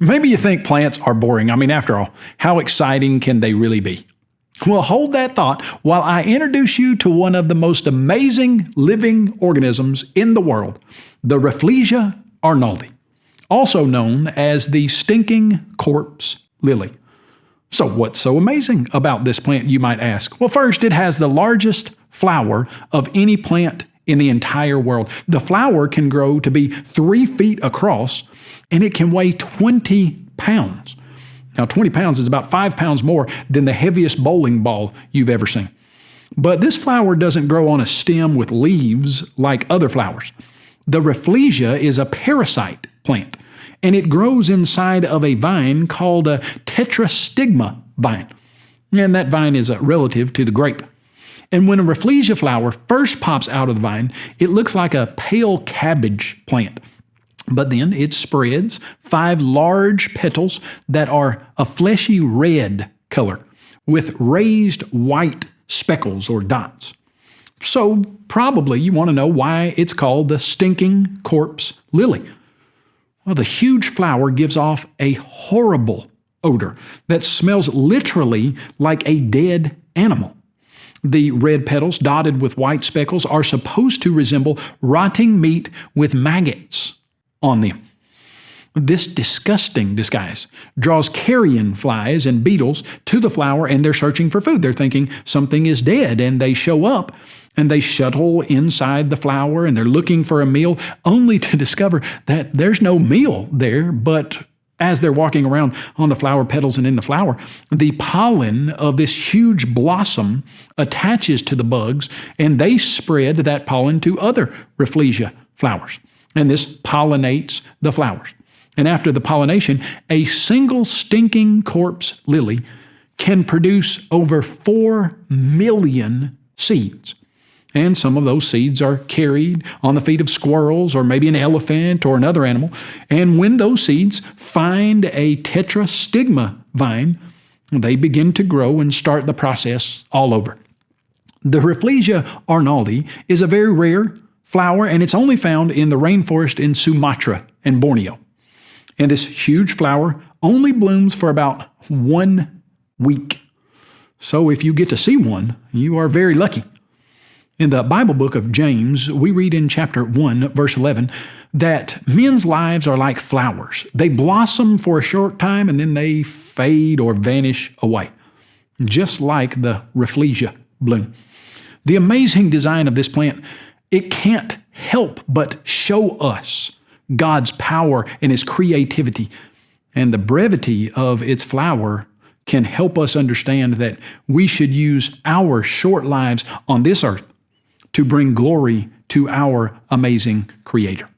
Maybe you think plants are boring. I mean, after all, how exciting can they really be? Well, hold that thought while I introduce you to one of the most amazing living organisms in the world, the Rafflesia arnoldii, also known as the stinking corpse lily. So, what's so amazing about this plant, you might ask? Well, first, it has the largest flower of any plant in the entire world. The flower can grow to be three feet across and it can weigh 20 pounds. Now, 20 pounds is about five pounds more than the heaviest bowling ball you've ever seen. But this flower doesn't grow on a stem with leaves like other flowers. The Rafflesia is a parasite plant, and it grows inside of a vine called a tetrastigma vine. And that vine is a relative to the grape. And when a Rafflesia flower first pops out of the vine, it looks like a pale cabbage plant. But then it spreads five large petals that are a fleshy red color with raised white speckles or dots. So, probably you want to know why it's called the stinking corpse lily. Well, the huge flower gives off a horrible odor that smells literally like a dead animal. The red petals, dotted with white speckles, are supposed to resemble rotting meat with maggots on them. This disgusting disguise draws carrion flies and beetles to the flower and they're searching for food. They're thinking something is dead and they show up and they shuttle inside the flower and they're looking for a meal only to discover that there's no meal there, but as they're walking around on the flower petals and in the flower, the pollen of this huge blossom attaches to the bugs and they spread that pollen to other Rafflesia flowers and this pollinates the flowers. And after the pollination, a single stinking corpse lily can produce over 4 million seeds. And some of those seeds are carried on the feet of squirrels or maybe an elephant or another animal. And when those seeds find a tetrastigma vine, they begin to grow and start the process all over. The Rafflesia arnoldii is a very rare flower, and it's only found in the rainforest in Sumatra and Borneo. And this huge flower only blooms for about one week. So if you get to see one, you are very lucky. In the Bible book of James, we read in chapter 1, verse 11, that men's lives are like flowers. They blossom for a short time and then they fade or vanish away, just like the Rafflesia bloom. The amazing design of this plant it can't help but show us God's power and His creativity. And the brevity of its flower can help us understand that we should use our short lives on this earth to bring glory to our amazing Creator.